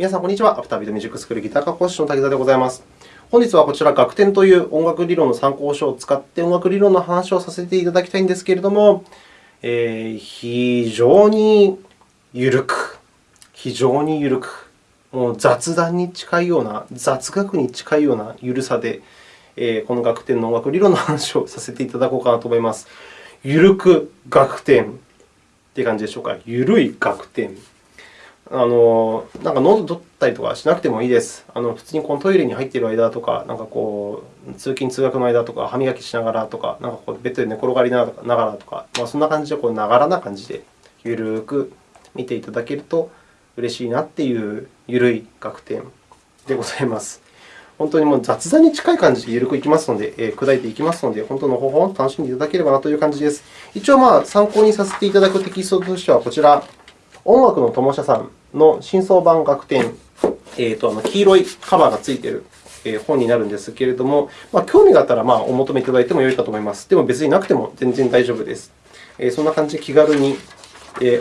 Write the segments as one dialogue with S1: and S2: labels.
S1: 皆さん、こんにちは。アフタービートミュージックスクールギター科講師の滝沢でございます。本日はこちら、楽天という音楽理論の参考書を使って音楽理論の話をさせていただきたいんですけれども、えー、非常に緩く、非常に緩く、もう雑談に近いような、雑学に近いような緩さで、えー、この楽天の音楽理論の話をさせていただこうかなと思います。緩く楽天って感じでしょうか？緩い楽天。あのなんか喉取ったりとかしなくてもいいです。あの普通にこのトイレに入っている間とか、なんかこう通勤・通学の間とか、歯磨きしながらとか、なんかこうベッドで寝転がりながらとか、まあ、そんな感じでこうながらな感じでゆるく見ていただけると嬉しいなっていうゆるい楽天でございます。本当にもう雑談に近い感じでゆるくいきますので、えー、砕いていきますので、本当の方法を楽しんでいただければなという感じです。一応、まあ、参考にさせていただくテキストとしては、こちら、音楽の友社さんの新装版楽天、えーと、あの黄色いカバーがついている本になるんですけれども、まあ、興味があったらまあお求めいただいてもよいかと思います。でも別になくても全然大丈夫です。そんな感じで気軽に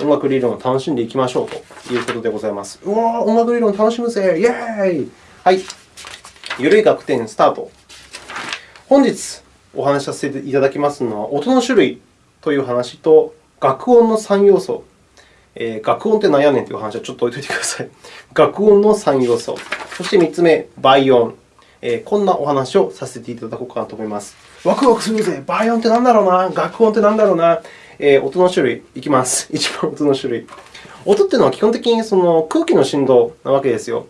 S1: 音楽理論を楽しんでいきましょうということでございます。うわー音楽理論楽しむぜイェーイはい。ゆるい楽天スタート。本日お話しさせていただきますのは、音の種類という話と、楽音の3要素えー、楽音って何やねんという話はちょっと置いておいてください。学音の3要素。そして3つ目、倍音。えー、こんなお話をさせていただこうかなと思います。ワクワクするぜ倍音って何だろうな学音って何だろうな、えー、音の種類いきます。一番音の種類。音というのは基本的にその空気の振動なわけですよ。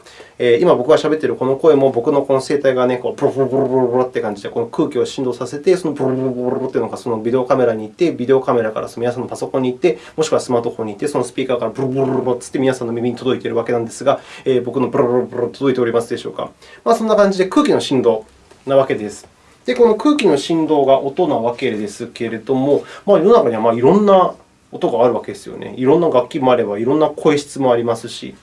S1: 今、僕がしゃべっているこの声も、僕のこの声帯がね、こうブロブロブロブロブロって感じで、この空気を振動させて、そのブロブロブロというのがそのビデオカメラに行って、ビデオカメラからその皆さんのパソコンに行って、もしくはスマートフォンに行って、そのスピーカーからブロブロブロブロって皆さんの耳に届いているわけなんですが、えー、僕のブロブロブロ届いておりますでしょうか。まあ、そんな感じで空気の振動なわけです。で、この空気の振動が音なわけですけれども、まあ、世の中にはまあいろんな音があるわけですよね。いろんな楽器もあれば、いろんな声質もありますし、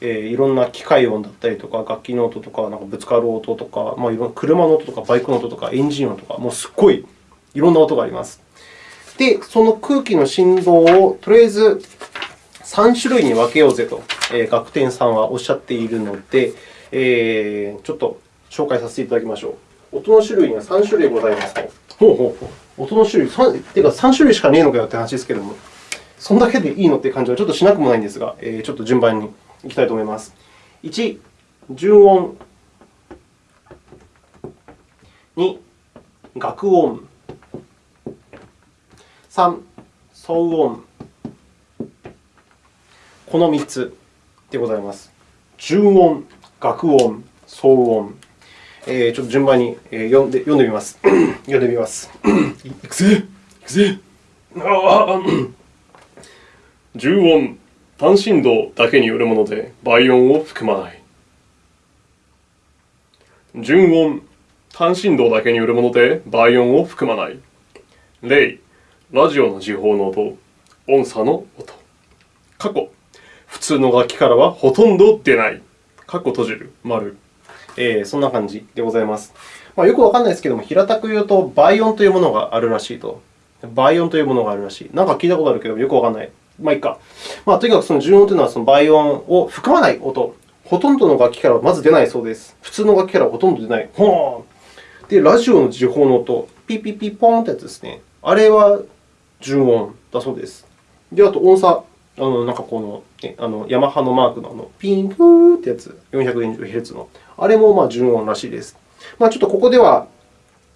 S1: えー、いろんな機械音だったりとか、楽器の音とか、なんかぶつかる音とか、まあ、いろんな車の音とか、バイクの音とか、エンジン音とか、もうすっごいいろんな音があります。で、その空気の振動をとりあえず3種類に分けようぜと、えー、楽天さんはおっしゃっているので、えー、ちょっと紹介させていただきましょう。音の種類には3種類ございますと。ほうほうほう音の種類3、ていうか3種類しかねえのかよって話ですけれども、そんだけでいいのって感じはちょっとしなくもないんですが、えー、ちょっと順番にいきたいと思います。1、純音。2、楽音。3、騒音。この3つでございます。純音、楽音、騒音。えー、ちょっと順番に読んで読んでみます。読んでみます。いくぜいくぜあ純音、単振動だけによるもので倍音を含まない。純音、単振動だけによるもので倍音を含まない。例、ラジオの時報の音、音差の音。過去、普通の楽器からはほとんど出ない。過去閉じる、丸。えー、そんな感じでございます。まあ、よくわかんないですけども、平たく言うと、倍音というものがあるらしいと。倍音というものがあるらしい。なんか聞いたことあるけど、よくわかんない。まあいいか。まあ、とにかくその純音というのはその倍音を含まない音。ほとんどの楽器からはまず出ないそうです。普通の楽器からはほとんど出ない。ほーんで、ラジオの時報の音、ピピピポーンってやつですね。あれは純音だそうです。で、あと音差。あのなんかこの、あのヤマハのマークのあのピンクーってやつ、420Hz の。あれもまあ純音らしいです。まあ、ちょっとここでは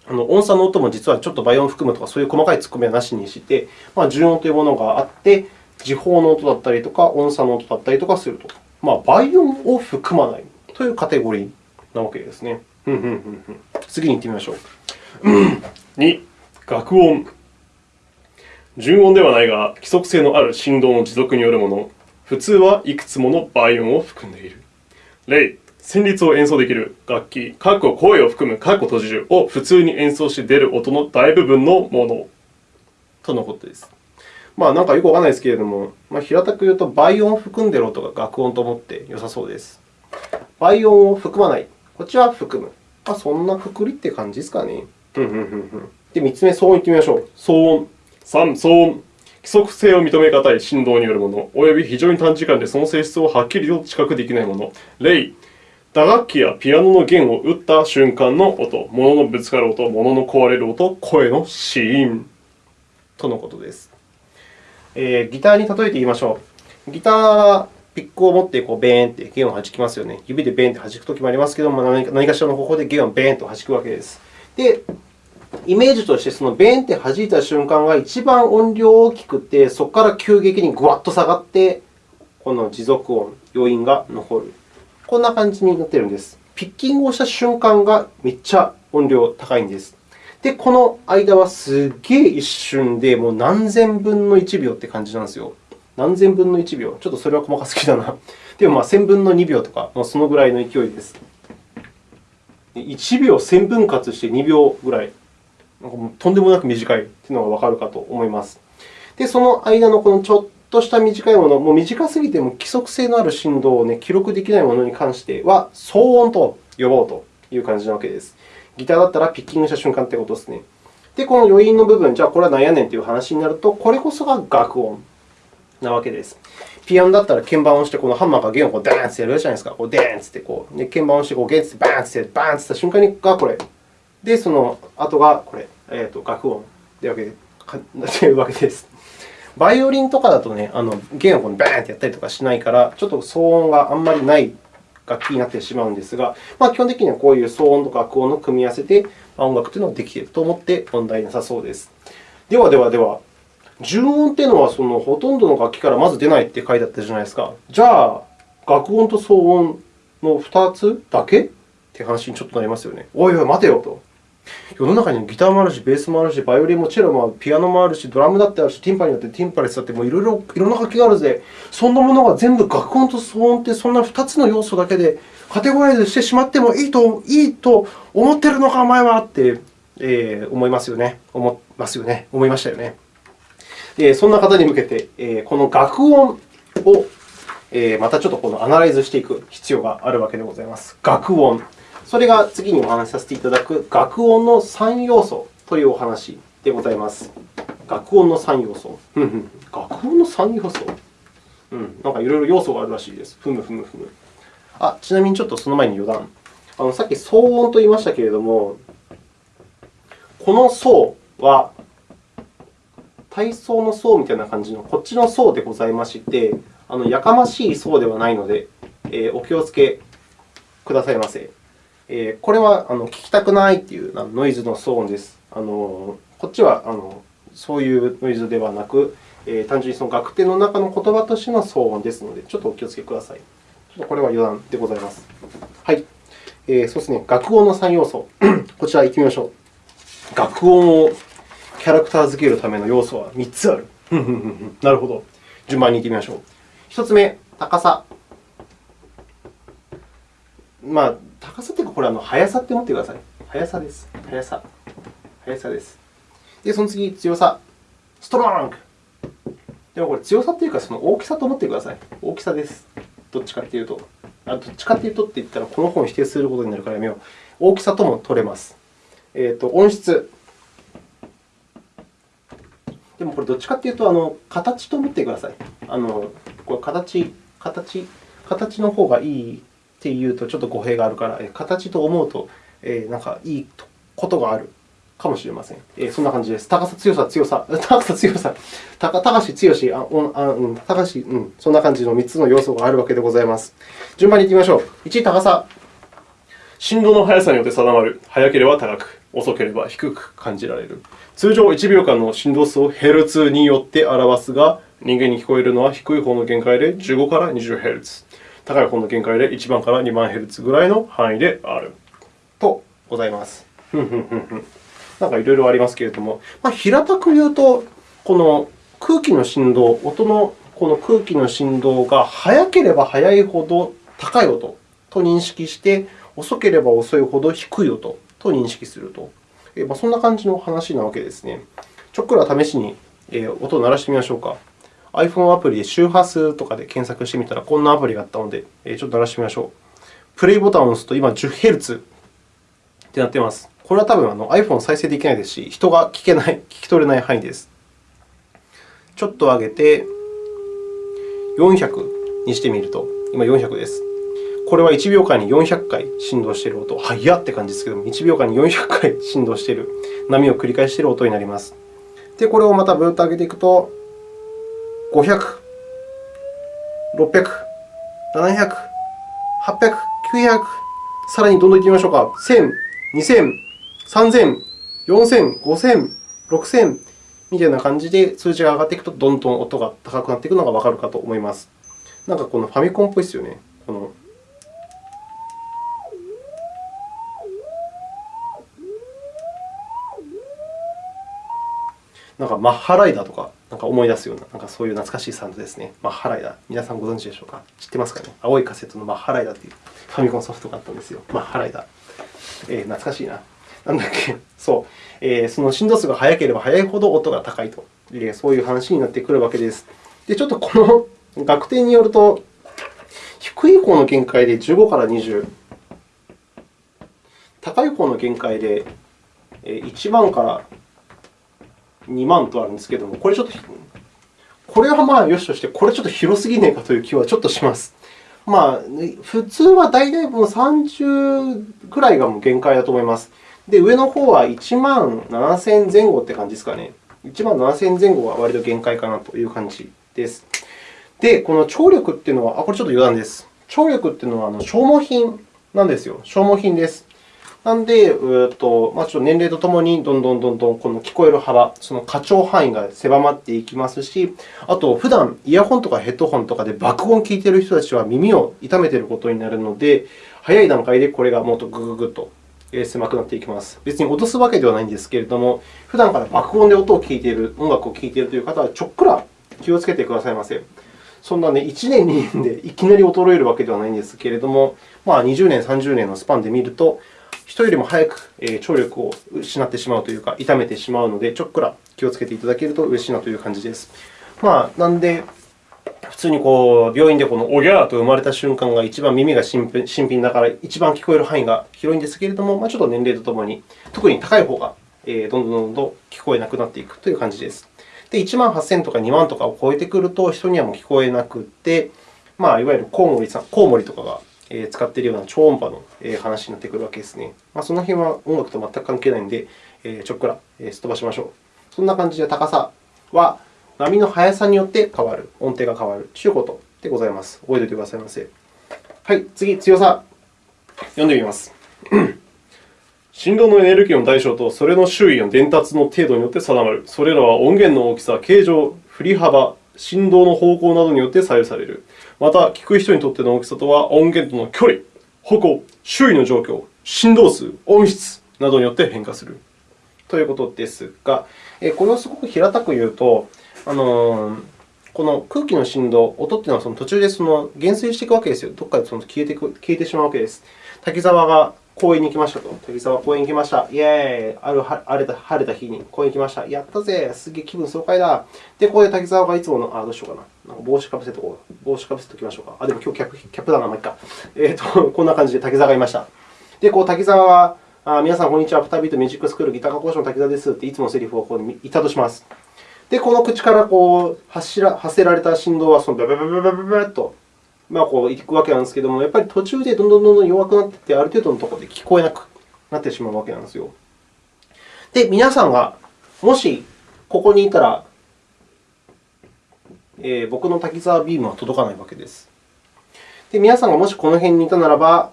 S1: あの音差の音も実はちょっと倍音を含むとか、そういう細かい突っ込みはなしにして、まあ、純音というものがあって、時報の音だったりとか、音差の音だったりとかすると。まあ、倍音を含まないというカテゴリーなわけですね。次に行ってみましょう。2、楽音。純音ではないが、規則性のある振動の持続によるもの。普通はいくつもの倍音を含んでいる。例、旋律を演奏できる楽器、括弧声を含む括弧閉じるを普通に演奏して出る音の大部分のものとのことです。まあ、なんかよくわからないですけれども、まあ、平たく言うと、倍音を含んでいる音が楽音と思って良さそうです。倍音を含まない。こっちは含む。まあ、そんなくくりって感じですかね。で、3つ目、騒音いってみましょう。騒音。3、騒音。規
S2: 則性を認めがたい振動によるもの、および非常に短時間でその性質をはっきりと知覚できないもの。例、打楽器やピアノの弦を打った瞬間の音、物のぶつかる音、物の壊れる音、声のシーン。
S1: とのことです。えー、ギターに例えて言いましょう。ギターはピックを持ってこうベーンって弦を弾きますよね。指でベーンって弾くときもありますけども、何かしらの方法で弦をベーンと弾くわけです。で、イメージとして、そのベーンって弾いた瞬間が一番音量大きくて、そこから急激にぐわっと下がって、この持続音、余韻が残る。こんな感じになっているんです。ピッキングをした瞬間がめっちゃ音量高いんです。で、この間はすっげえ一瞬で、もう何千分の1秒って感じなんですよ。何千分の1秒。ちょっとそれは細かすぎだな。でも、まあ、1000分の2秒とか、もうそのぐらいの勢いです。1秒1000分割して2秒ぐらい。とんでもなく短いというのがわかるかと思います。で、その間のこのちょっとした短いもの、もう短すぎても規則性のある振動を、ね、記録できないものに関しては、騒音と呼ぼうという感じなわけです。ギターだったらピッキングした瞬間ということですね。で、この余韻の部分、じゃあこれは何やねんという話になると、これこそが楽音なわけです。ピアノだったら鍵盤を押して、このハンマーが弦をこうダーンってやるじゃないですか。こうデーンってこう、で鍵盤を押してこう弦ってバーンってバーンってった瞬間がこれ。で、その後がこれ、えー、と楽音というわけです。バイオリンとかだとね、あの弦をこうバーンってやったりとかしないから、ちょっと騒音があんまりない楽器になってしまうんですが、まあ、基本的にはこういう騒音と楽音の組み合わせで音楽というのができていると思って問題なさそうです。ではではでは、純音というのはそのほとんどの楽器からまず出ないって書いてあったじゃないですか。じゃあ、楽音と騒音の2つだけ？って話にちょっとなりますよね。おいおい、待てよと。世の中にギターもあるし、ベースもあるし、バイオリンもチェロもある、ピアノもあるし、ドラムだってあるし、ティンパニーだってティンパレスだって、もういろいろいろんな楽器があるぜ。そんなものが全部楽音と騒音ってそんな2つの要素だけでカテゴライズしてしまってもいいといいと思ってるのか、お前はって、えー、思いますよね。思いますよね。思いましたよね。でそんな方に向けて、えー、この楽音を、えー、またちょっとこのアナライズしていく必要があるわけでございます。楽音。それが次にお話しさせていただく楽音の3要素というお話でございます。楽音の3要素。楽音の3要素？うん、なんかいろいろ要素があるらしいです。ふむふむふむ。あ、ちなみにちょっとその前に余談。あのさっき騒音と言いましたけれども、この層は体操の層みたいな感じのこっちの層でございまして、あのやかましい層ではないので、えー、お気をつけくださいませ。えこれはあの聞きたくないというノイズの騒音です。あのこっちはあのそういうノイズではなく、え単純にその楽天の中の言葉としての騒音ですので、ちょっとお気をつけください。ちょっとこれは余談でございます。はい。えー、そうですね、楽音の3要素。こちら行ってみましょう。楽音をキャラクター付けるための要素は3つある。なるほど。順番に行ってみましょう。1つ目、高さ。まあ、高さというか、これは速さって思ってください。速さです。速さ。速さです。で、その次、強さ。ストロング。でもこれ、強さというか、その大きさと思ってください。大きさです。どっちかというと。あどっちかというとって言ったら、この本を否定することになるからやめよう。大きさとも取れます。えーと、音質。でもこれ、どっちかというと、あの形と思ってください。あのこれ形、形、形の方がいいっていうとちょっと語弊があるから、形と思うと、えー、なんかいいことがあるかもしれません。えー、そんな感じです。高さ、強さ、強さ、高さ、強さ、高高し、強し、あおあうん、高し、うん、そんな感じの3つの要素があるわけでございます。順番にいってみましょう。1、高さ。
S2: 振動の速さによって定まる。速ければ高く、遅ければ低く感じられる。通常、1秒間の振動数をヘルツによって表すが、人間に聞こえるのは低い方の限界で15から20ヘルツ。高い方の限界で1番から2万ヘルツぐらいの範囲である
S1: とございます。なんかいろいろありますけれども、まあ、平たく言うと、この空気の振動、音のこの空気の振動が速ければ速いほど高い音と認識して、遅ければ遅いほど低い音と認識すると。まあ、そんな感じの話なわけですね。ちょっくら試しに音を鳴らしてみましょうか。iPhone アプリで周波数とかで検索してみたら、こんなアプリがあったので、ちょっと鳴らしてみましょう。プレイボタンを押すと、今 10Hz ってなっています。これは多分あの iPhone 再生できないですし、人が聞けない、聞き取れない範囲です。ちょっと上げて400にしてみると、今400です。これは1秒間に400回振動している音。速っって感じですけども、1秒間に400回振動している、波を繰り返している音になります。で、これをまたブーッと上げていくと、500、600、700、800、900、さらにどんどんいってみましょうか。1000、2000、3000、4000、5000、6000みたいな感じで数字が上がっていくと、どんどん音が高くなっていくのがわかるかと思います。なんかこのファミコンっぽいですよね。このなんかマッハライダーとかなんか思い出すような、なんかそういう懐かしいサウンドですね。マッハライダー。皆さんご存知でしょうか？知ってますかね？青いカセットのマッハライダーというファミコンソフトがあったんですよ。マッハライダー。えー、懐かしいな。なんだっけ、そう、えー、その振動数が速ければ速いほど音が高いと、えー、そういう話になってくるわけです。で、ちょっとこの 学点によると、低い方の限界で15から20、高い方の限界で1万から2万とあるんですけれども、これちょっと、これはまあよしとして、これちょっと広すぎねえかという気はちょっとします。まあ、普通は大体もう30くらいがもう限界だと思います。で、上の方は1万7000前後って感じですかね。1万7000前後は割と限界かなという感じです。で、この張力っていうのは、あ、これちょっと余談です。張力っていうのはあの消耗品なんですよ。消耗品です。なんで、えーとまあ、ちょっと年齢とともにどんどんどんどんこの聞こえる幅、その波長範囲が狭まっていきますし、あと、普段イヤホンとかヘッドホンとかで爆音を聞いている人たちは耳を痛めていることになるので、早い段階でこれがもっとぐぐぐっと狭くなっていきます。別に落とすわけではないんですけれども、普段から爆音で音を聞いている、音楽を聴いているという方は、ちょっくら気をつけてくださいませ。そんなね、1年、2年でいきなり衰えるわけではないんですけれども、まあ、20年、30年のスパンで見ると、人よりも早く聴力を失ってしまうというか、痛めてしまうので、ちょっくら気をつけていただけると嬉しいなという感じです。まあ、なんで、普通にこう病院でこのおぎゃーと生まれた瞬間が一番耳が新品だから一番聞こえる範囲が広いんですけれども、まあ、ちょっと年齢とともに、特に高い方がどんどんどんどん聞こえなくなっていくという感じです。で、1万8000とか2万とかを超えてくると、人にはもう聞こえなくて、まあ、いわゆるコウモリさん、コウモリとかが使っているような超音波の話になってくるわけですね。まあ、その辺は音楽と全く関係ないので、ちょっくらすっ飛ばしましょう。そんな感じで高さは波の速さによって変わる、音程が変わるということでございます。覚えておいてくださいませ。はい、次、強さ。読んでみます。振動のエネルギーの大小とそれの周囲の伝達の程度によって定まる。それらは音源の大きさ、形状、振り幅、振動の方向などによって左右される。また、聞く人にとっての大きさとは、音源との距離、方向、周囲の状況、振動数、音質などによって変化する。ということですが、これをすごく平たく言うと、あのこの空気の振動、音というのはその途中でその減衰していくわけですよ。どこかでその消えて消えてしまうわけです。滝沢が公園に行きましたと。滝沢公園に行きました。イェーイある晴れた晴れた日に公園に行きました。やったぜすげえ気分爽快だで、ここで滝沢がいつもの、あ、どうしようかな。なんか帽子かぶせとこう。帽子かぶせておきましょうか。あ、でも今日キャップキャップだな、まあ、いっか。えーと、こんな感じで滝沢がいました。で、こう滝沢は、あ皆さん、こんにちは。プタビートミュージックスクールギター科講師の滝沢ですっていつものセリフをここに言ったとします。で、この口からこう発ら発せられた振動はそのブブブブブブブと、まあ、こういくわけなんですけれども、やっぱり途中でどんどんどんどん弱くなっていって、ある程度のところで聞こえなくなってしまうわけなんですよ。で、皆さんがもしここにいたら、えー、僕の滝沢ビームは届かないわけです。で、皆さんがもしこの辺にいたならば、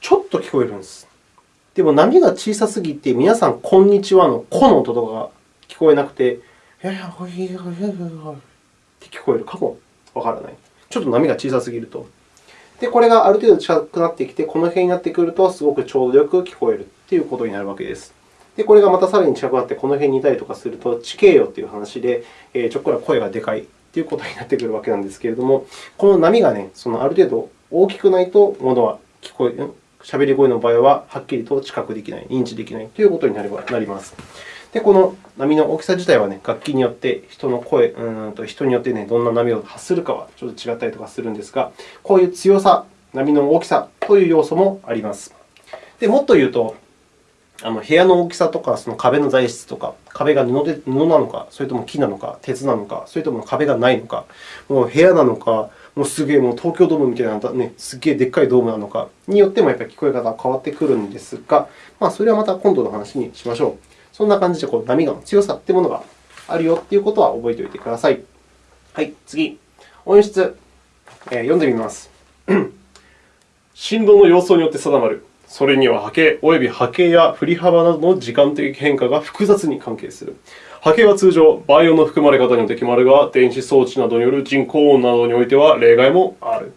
S1: ちょっと聞こえるんです。でも波が小さすぎて、皆さん、こんにちはのこの音とかが聞こえなくて、いやいや、ほいほいほいほいって聞こえるかもわからない。ちょっと波が小さすぎると。で、これがある程度近くなってきて、この辺になってくると、すごくちょうどよく聞こえるということになるわけです。で、これがまたさらに近くなって、この辺にいたりとかすると、地形よという話で、えちょっくら声がでかいということになってくるわけなんですけれども、この波がね、そのある程度大きくないと、ものは聞こえ、喋り声の場合ははっきりと知覚できない、認知できないということになります。で、この波の大きさ自体は、ね、楽器によって人の声、うんと人によって、ね、どんな波を発するかはちょっと違ったりとかするんですが、こういう強さ、波の大きさという要素もあります。でもっと言うと、あの部屋の大きさとか、その壁の材質とか、壁が布で布なのか、それとも木なのか、鉄なのか、それとも壁がないのか、もう部屋なのか、もうすげえもう東京ドームみたいな、ね、すげえでっかいドームなのかによってもやっぱり聞こえ方が変わってくるんですが、まあ、それはまた今度の話にしましょう。そんな感じでこう波の強さというものがあるよということは覚えておいてください。はい、次。音質、えー、読んでみます。
S2: 振動の様相によって定まる。それには波形及び波形や振り幅などの時間的変化が複雑に関係する。波形は通常、倍音の含まれ方によって決まるが、電子装置などによる人工音などにおいては例外もある。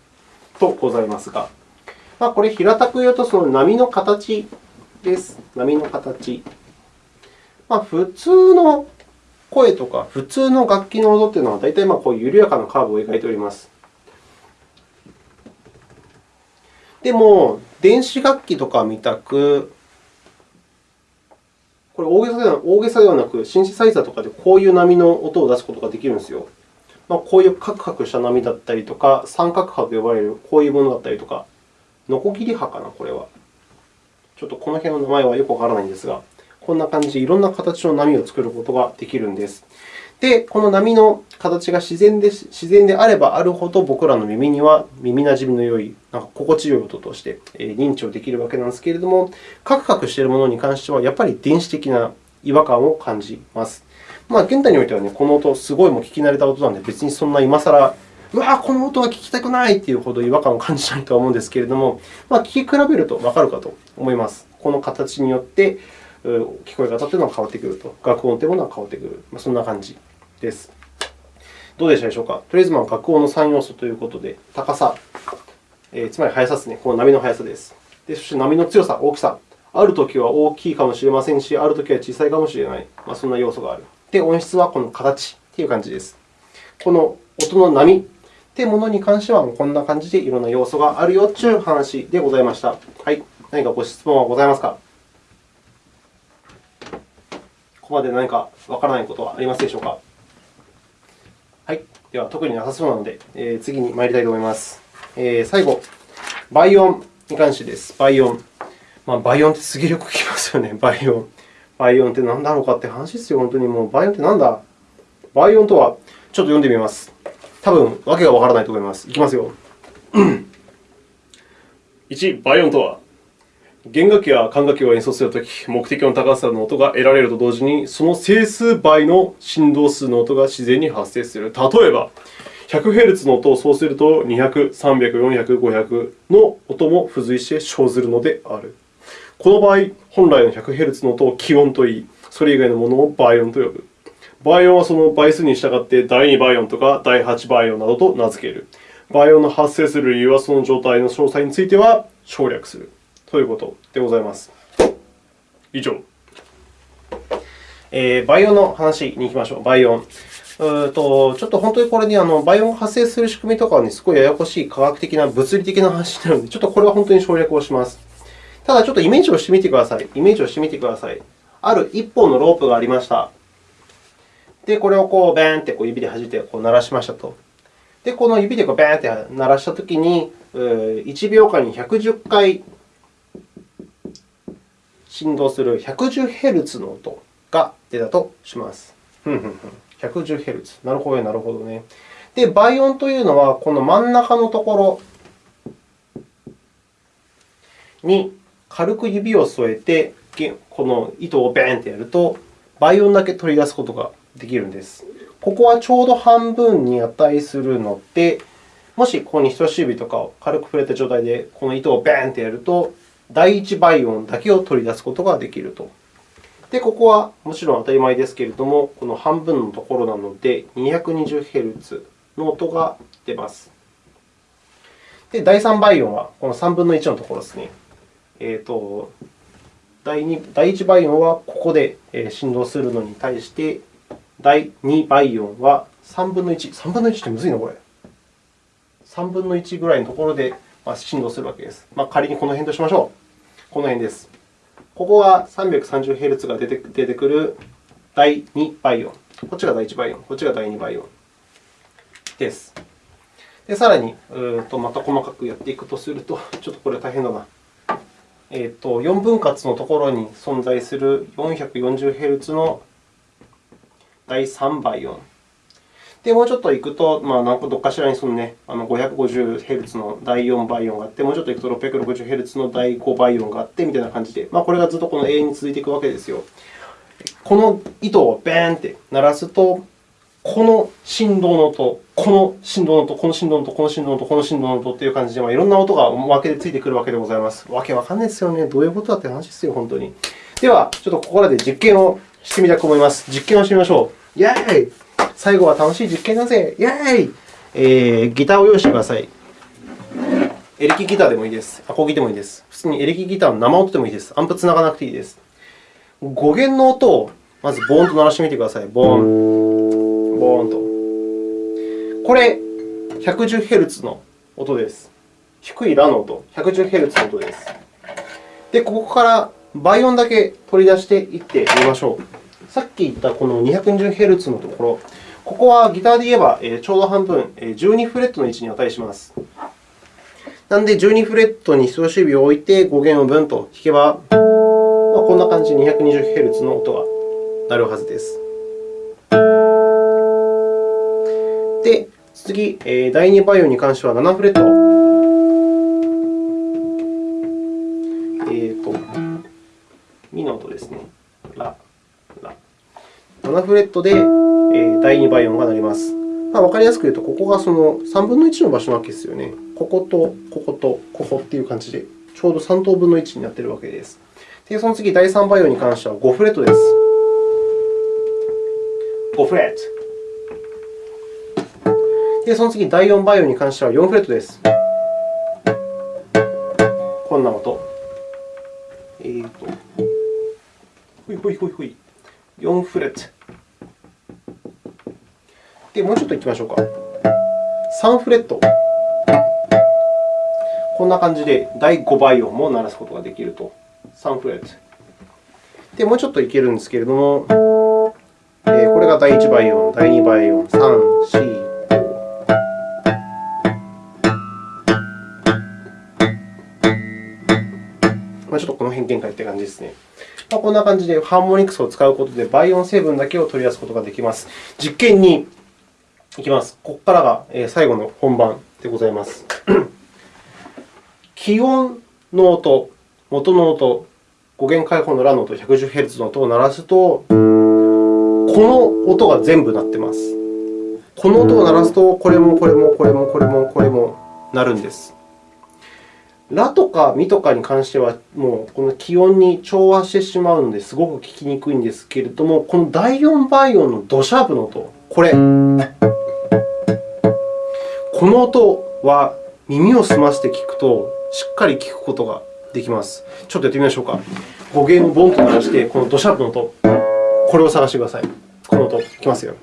S1: とございますが、まあ、これ平たく言うとその波の形です。波の形。まあ、普通の声とか普通の楽器の音というのは、大体まあこういう緩やかなカーブを描いております。でも、電子楽器とかみたく、これ大げさでは大げさではなく、シンセサイザーとかでこういう波の音を出すことができるんですよ。まあ、こういうカクカクした波だったりとか、三角波と呼ばれるこういうものだったりとか、ノコギリ波かな、これは。ちょっとこの辺の名前はよくわからないんですが、こんな感じでいろんな形の波を作ることができるんです。で、この波の形が自然で自然であればあるほど、僕らの耳には耳なじみの良い、なんか心地よい音として認知をできるわけなんですけれども、カクカクしているものに関しては、やっぱり電子的な違和感を感じます。まあ、現代においては、ね、この音、すごいも聞き慣れた音なので、別にそんな今更、うわこの音は聞きたくないというほど違和感を感じないとは思うんですけれども、まあ、聞き比べるとわかるかと思います。この形によって、聞こえ方というのは変わってくると。楽音というものは変わってくる。まあ、そんな感じです。どうでしたでしょうか？とりあえず、まあ、楽音の3要素ということで、高さ、えー、つまり速さですね。この波の速さです。でそして波の強さ、大きさ。あるときは大きいかもしれませんし、あるときは小さいかもしれない。まあ、そんな要素がある。で、音質はこの形という感じです。この音の波というものに関しては、こんな感じでいろんな要素があるよという話でございました。はい。何かご質問はございますか？ここまで何かわからないことはありますでしょうか？はい。では、特になさそうなので、えー、次に参りたいと思います。えー、最後、倍音に関してです。倍音。まあ、倍音ってすげえよく聞きますよね。倍音。倍音って何だろうかって話ですよ。本当にもう倍音って何だ？倍音とは、ちょっと読んでみます。多分、わけがわからないと思います。いきますよ。
S2: 1、倍音とは、弦楽器や管楽器を演奏するとき、目的の高さの音が得られると同時に、その整数倍の振動数の音が自然に発生する。例えば、100Hz の音をそうすると、200、300、400、500の音も付随して生ずるのである。この場合、本来の 100Hz の音を気音といい、それ以外のものを倍音と呼ぶ。倍音はその倍数に従って第2倍音とか第8倍音などと名付ける。倍音の発生する理由はその状態の詳細については省略する。ということでございます。以上。
S1: えー、倍音の話に行きましょう。倍音。うとちょっと本当にこれに、あの倍音が発生する仕組みとかは、ね、すごいややこしい科学的な物理的な話になるので、ちょっとこれは本当に省略をします。ただ、ちょっとイメージをしてみてください。イメージをしてみてください。ある1本のロープがありました。で、これをこうバーンってこう指で弾いてこう鳴らしましたと。で、この指でこうバーンって鳴らしたときに、1秒間に110回振動する 110Hz の音が出たとします。110Hz。なるほどね、なるほどね。で、倍音というのは、この真ん中のところに軽く指を添えて、この糸をベーンとやると、倍音だけ取り出すことができるんです。ここはちょうど半分に値するので、もしここに人差し指とかを軽く触れた状態で、この糸をベーンとやると、第一倍音だけを取り出すことができると。で、ここはもちろん当たり前ですけれども、この半分のところなので、220Hz の音が出ます。で、第3倍音はこの3分の1のところですね。えーと、第2第1倍音はここで振動するのに対して、第2倍音は3分の1。3分の1ってむずいな、これ。3分の1ぐらいのところでまあ振動するわけです。まあ、仮にこの辺としましょう。この辺です。ここが 330Hz が出て出てくる第2倍音。こっちが第1倍音、こっちが第2倍音です。でさらに、うんとまた細かくやっていくとすると、ちょっとこれ大変だな。えー、と4分割のところに存在する 440Hz の第3倍音。で、もうちょっと行くと、まあ、なんかどっかしらにその、ね、あの 550Hz の第4倍音があって、もうちょっと行くと 660Hz の第5倍音があってみたいな感じで、まあ、これがずっとこの永遠に続いていくわけですよ。この糸をベーンって鳴らすと、この振動の音、この振動の音、この振動の音、この振動の音、この振動の音という感じで、まあ、いろんな音が分けでついてくるわけでございます。わけわかんないですよね。どういうことだって話ですよ、本当に。では、ちょっとここらで実験をしてみたいと思います。実験をしてみましょう。イェーイ最後は楽しい実験だぜイェーイ、えー、ギターを用意してください。エレキギターでもいいです。アコギでもいいです。普通にエレキギターの生音でもいいです。アンプつながなくていいです。5弦の音をまずボーンと鳴らしてみてください。ボーン、ボーンと。これ、110Hz の音です。低いラの音、110Hz の音です。で、ここから倍音だけ取り出していってみましょう。さっき言ったこの 220Hz のところ、ここはギターで言えばちょうど半分、12フレットの位置に値します。なので、12フレットに人差し指を置いて5弦をブンと弾けば、まあ、こんな感じで 220Hz の音が鳴るはずです。で、次、第2バイオに関しては7フレット。えっ、ー、と、ミの音ですね。ラ。7フレットで第2倍音が鳴ります。まあ、分かりやすく言うと、ここがその3分の1の場所なわけですよね。ここと、ここと、ここという感じで、ちょうど3等分の1になっているわけです。で、その次、第3倍音に関しては5フレットです。5フレット。で、その次、第4倍音に関しては4フレットです。こんな音。えーと、ほいほいほいほい。4フレット。で、もうちょっといきましょうか。3フレット。こんな感じで第5倍音も鳴らすことができると。3フレット。で、もうちょっといけるんですけれども、えー、これが第1倍音、第2倍音、3、4、まあ、ちょっとこの辺見界という感じですね。まあ、こんな感じでハーモニクスを使うことで倍音成分だけを取り出すことができます。実験2いきます。ここからが最後の本番でございます。気温の音、元の音、5弦開放のラの音、110Hz の音を鳴らすと、この音が全部鳴ってます。この音を鳴らすと、これもこれもこれもこれもこれも鳴るんです。ラとかミとかに関しては、もうこの気温に調和してしまうので、すごく聞きにくいんですけれども、この第4倍音のドシャープの音、これ。この音は耳を澄ませて聞くと、しっかり聞くことができます。ちょっとやってみましょうか。語源をボンと鳴らして、このドシャープの音、これを探してください。この音、いきますよ。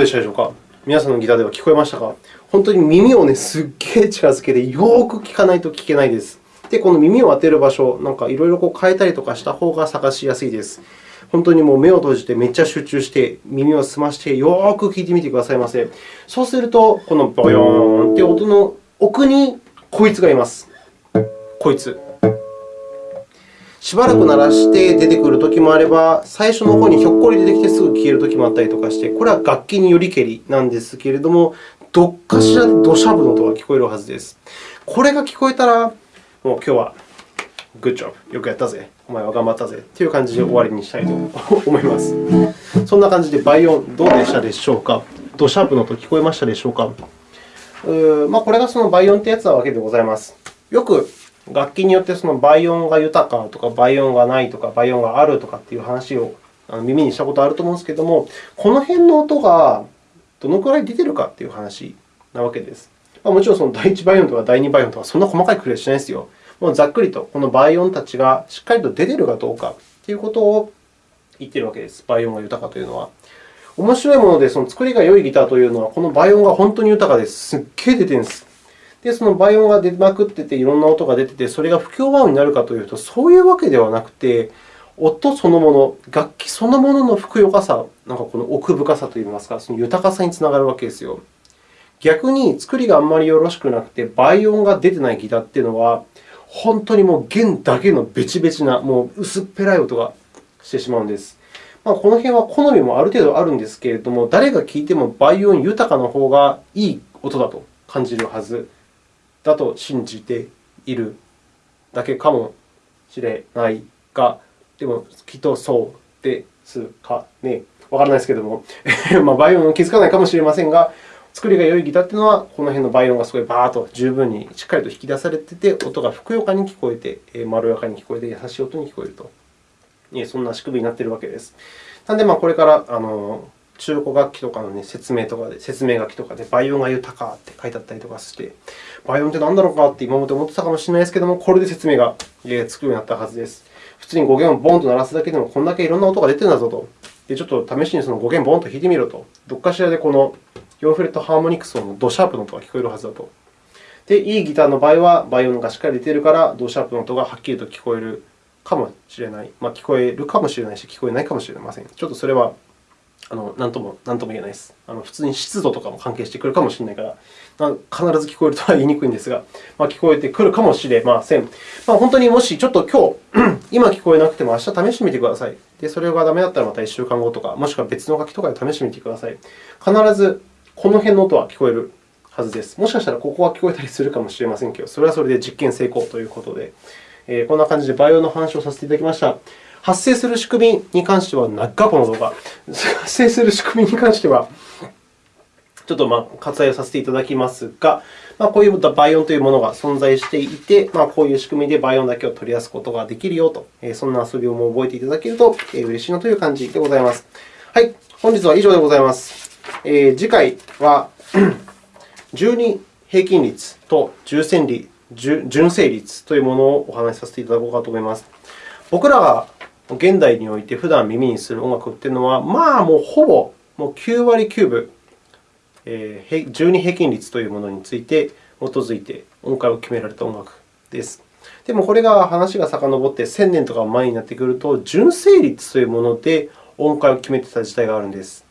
S1: うでしたでしょうか？皆さんのギターでは聞こえましたか？本当に耳をね、すっげえ近づけて、よーく聞かないと聞けないです。で、この耳を当てる場所、なんかいろいろ変えたりとかした方が探しやすいです。本当にもう目を閉じてめっちゃ集中して、耳を澄まして、よーく聞いてみてくださいませ。そうすると、このボヨーンという音の奥にこいつがいます。こいつ。しばらく鳴らして出てくるときもあれば、最初の方にひょっこり出てきてすぐ消えるときもあったりとかして、これは楽器によりけりなんですけれども、どっかしらで土砂降の音が聞こえるはずです。これが聞こえたら、もう今日はグッジョブ、よくやったぜ、お前は頑張ったぜという感じで終わりにしたいと 思います。そんな感じで倍音どうでしたでしょうか？ドシャープの音聞こえましたでしょうか？うまあ、これがその倍音というやつなわけでございます。よく楽器によってその倍音が豊かとか、倍音がないとか、倍音があるとかっていう話を耳にしたことあると思うんですけれども、この辺の音がどのくらい出ているかっていう話なわけです。もちろんその第1倍音とか第2倍音とか、そんな細かいくりはしないですよ。もうざっくりとこの倍音たちがしっかりと出ているかどうかということを言っているわけです。倍音が豊かというのは。面白いもので、その作りが良いギターというのは、この倍音が本当に豊かです。すっげえ出てるんです。で、その倍音が出まくってて、いろんな音が出てて、それが不協和音になるかというと、そういうわけではなくて、音そのもの、楽器そのもののふくよかさ、なんかこの奥深さといいますか、その豊かさにつながるわけですよ。逆に作りがあんまりよろしくなくて、倍音が出てないギターっていうのは、本当にもう弦だけのベチベチな、もう薄っぺらい音がしてしまうんです。まあ、この辺は好みもある程度あるんですけれども、誰が聴いても倍音豊かな方がいい音だと感じるはずだと信じているだけかもしれないが、でもきっとそうですかね。わからないですけれども、まあ、倍音気づかないかもしれませんが、作りが良いギターというのは、この辺の倍音がすごいバーッと十分にしっかりと引き出されていて、音がふくよかに聞こえて、まろやかに聞こえて、優しい音に聞こえると。そんな仕組みになっているわけです。なので、これからあの中古楽器とかの、ね、説明とかで、説明書きとかで、倍音が豊かって書いてあったりとかして、倍音って何だろうかって今まで思ってたかもしれないですけども、これで説明がつくようになったはずです。普通に5弦をボンと鳴らすだけでも、こんだけいろんな音が出てるんだぞと。で、ちょっと試しにその5弦ボンと弾いてみろと。どっかしらでこの4フレットハーモニクス音のドシャープの音が聞こえるはずだと。で、いいギターの場合は、倍音がしっかり出ているから、ドシャープの音がはっきりと聞こえるかもしれない。まあ、聞こえるかもしれないし、聞こえないかもしれません。ちょっとそれはあの何とも何とも言えないです。あの普通に湿度とかも関係してくるかもしれないから、必ず聞こえるとは言いにくいんですが、まあ、聞こえてくるかもしれません。まあ、本当にもしちょっと今日、今聞こえなくても明日試してみてください。で、それがダメだったらまた1週間後とか、もしくは別の楽器とかで試してみてください。必ずこの辺の音は聞こえるはずです。もしかしたらここは聞こえたりするかもしれませんけど、それはそれで実験成功ということで、えー、こんな感じでバイオの話をさせていただきました。発生する仕組みに関しては、長この動画。発生する仕組みに関しては、ちょっとまあ割愛をさせていただきますが、まあ、こういう倍音というものが存在していて、まあ、こういう仕組みで倍音だけを取り出すことができるよと、そんな遊びを覚えていただけると嬉しいなという感じでございます。はい、本日は以上でございます。えー、次回は 12平均率と純正率純正率というものをお話しさせていただこうかと思います。僕らが現代において普段耳にする音楽というのは、まあ、もうほぼもう9割9分、12平均率というものについて基づいて音階を決められた音楽です。でも、これが話が遡って1000年とか前になってくると、純正率というもので音階を決めていた時代があるんです。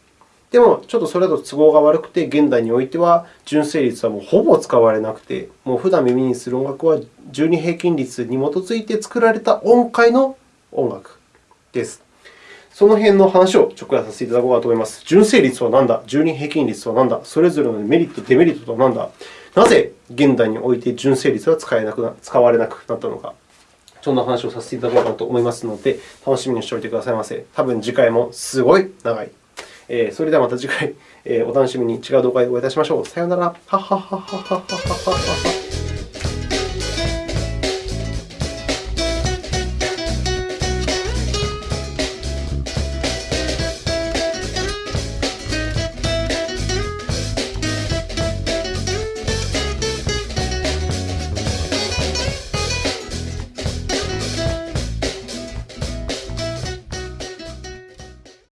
S1: でも、ちょっとそれだと都合が悪くて、現代においては純正率はもうほぼ使われなくて、もう普段耳にする音楽は12平均率に基づいて作られた音階の音楽です。その辺の話を直訳させていただこうかと思います。純正率は何だ？12平均率は何だ？それぞれのメリット、デメリットとは何だ？なぜ現代において純正率は使えなくな使われなくなったのかそんな話をさせていただこうかと思いますので、楽しみにしておいてくださいませ。多分次回もすごい長い。えー、それではまた次回、えー、お楽しみに違う動画でお会いいたしましょう。さようなら。はははははははは。